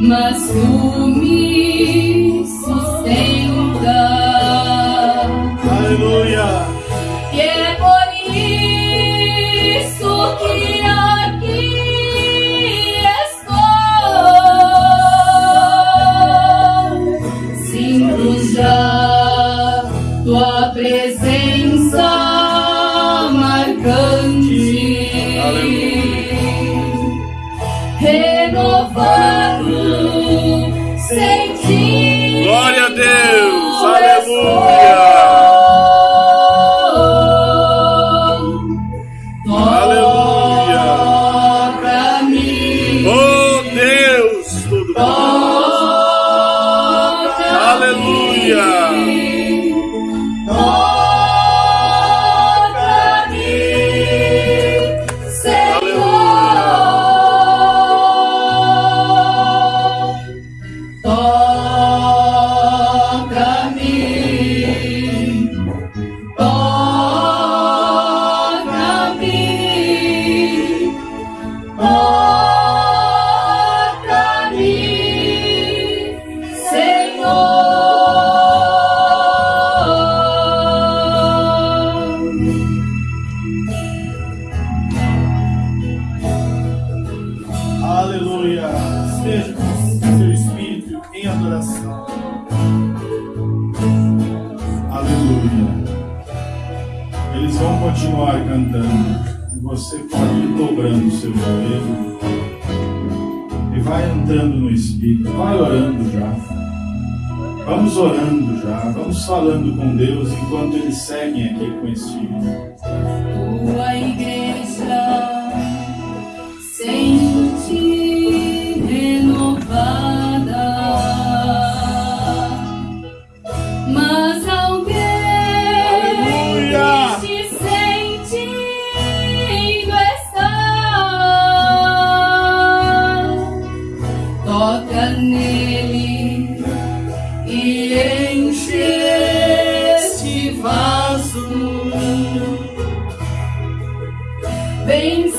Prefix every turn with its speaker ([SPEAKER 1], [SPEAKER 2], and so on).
[SPEAKER 1] mas tu me sustentas.
[SPEAKER 2] Aleluia.
[SPEAKER 1] E é por isso que aqui estou. Sinto já tua presença. Oh.
[SPEAKER 2] Aleluia. Esteja com seu espírito em adoração. Aleluia. Eles vão continuar cantando. E você pode ir dobrando seu joelho. E vai entrando no espírito. Vai orando já. Vamos orando já, vamos falando com Deus enquanto eles seguem aqui com esse filho.
[SPEAKER 1] Vem